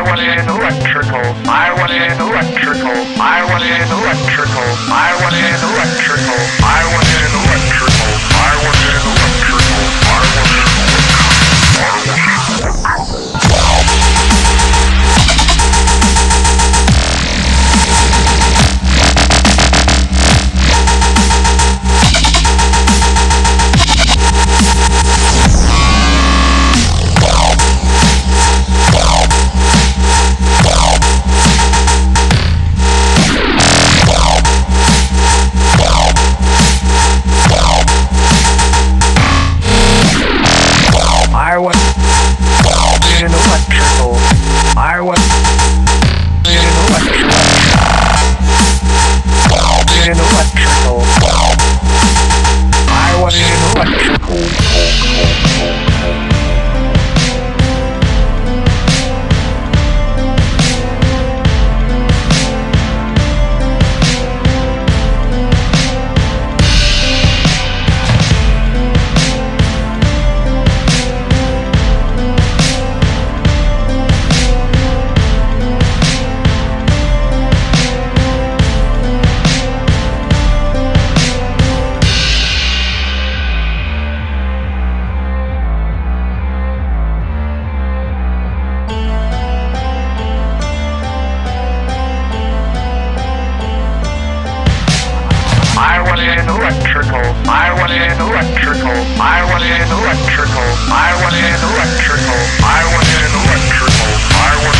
I was in electrical. I was in electrical. I was in electrical. I was in electrical. I was in electrical. an electrical. I want an electrical. Electrical. I was in electrical. I was in electrical. I was in electrical. I was in electrical. I was